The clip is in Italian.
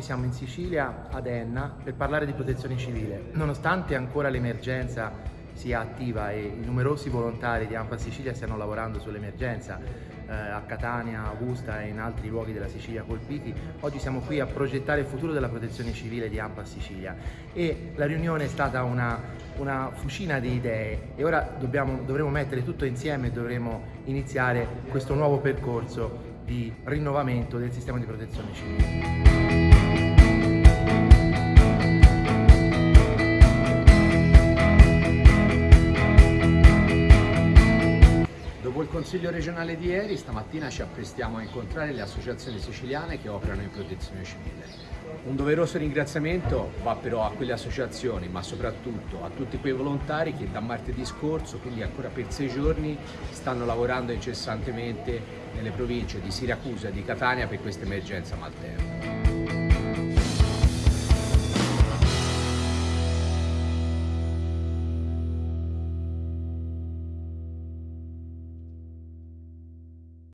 siamo in Sicilia, ad Enna, per parlare di protezione civile. Nonostante ancora l'emergenza sia attiva e i numerosi volontari di AMPA Sicilia stiano lavorando sull'emergenza eh, a Catania, Augusta e in altri luoghi della Sicilia colpiti, oggi siamo qui a progettare il futuro della protezione civile di AMPA Sicilia e la riunione è stata una, una fucina di idee e ora dobbiamo, dovremo mettere tutto insieme e dovremo iniziare questo nuovo percorso di rinnovamento del sistema di protezione civile. Dopo il Consiglio regionale di ieri, stamattina ci apprestiamo a incontrare le associazioni siciliane che operano in protezione civile. Un doveroso ringraziamento va però a quelle associazioni, ma soprattutto a tutti quei volontari che da martedì scorso, quindi ancora per sei giorni, stanno lavorando incessantemente nelle province di Siracusa e di Catania per questa emergenza malterna.